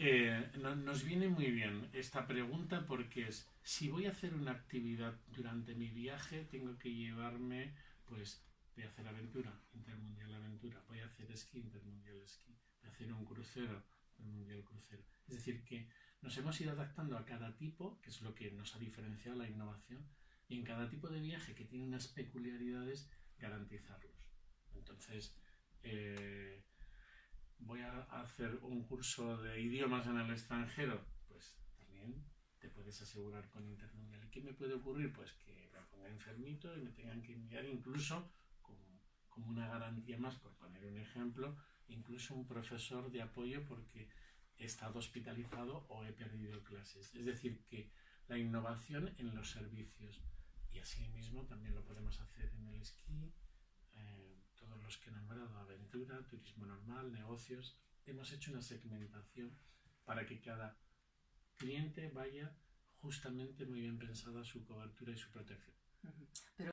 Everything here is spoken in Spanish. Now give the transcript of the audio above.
Eh, nos viene muy bien esta pregunta porque es, si voy a hacer una actividad durante mi viaje, tengo que llevarme, pues, voy a hacer aventura, intermundial aventura, voy a hacer esquí, intermundial esquí, voy a hacer un crucero, intermundial crucero. Es decir, que nos hemos ido adaptando a cada tipo, que es lo que nos ha diferenciado la innovación, y en cada tipo de viaje que tiene unas peculiaridades, garantizarlos. Entonces, eh, hacer un curso de idiomas en el extranjero, pues también te puedes asegurar con Intermundial. ¿Y qué me puede ocurrir? Pues que me ponga enfermito y me tengan que enviar incluso como, como una garantía más, por poner un ejemplo, incluso un profesor de apoyo porque he estado hospitalizado o he perdido clases. Es decir, que la innovación en los servicios y así mismo también lo podemos hacer en el esquí, eh, todos los que he aventura, turismo normal, negocios, hemos hecho una segmentación para que cada cliente vaya justamente muy bien pensada su cobertura y su protección.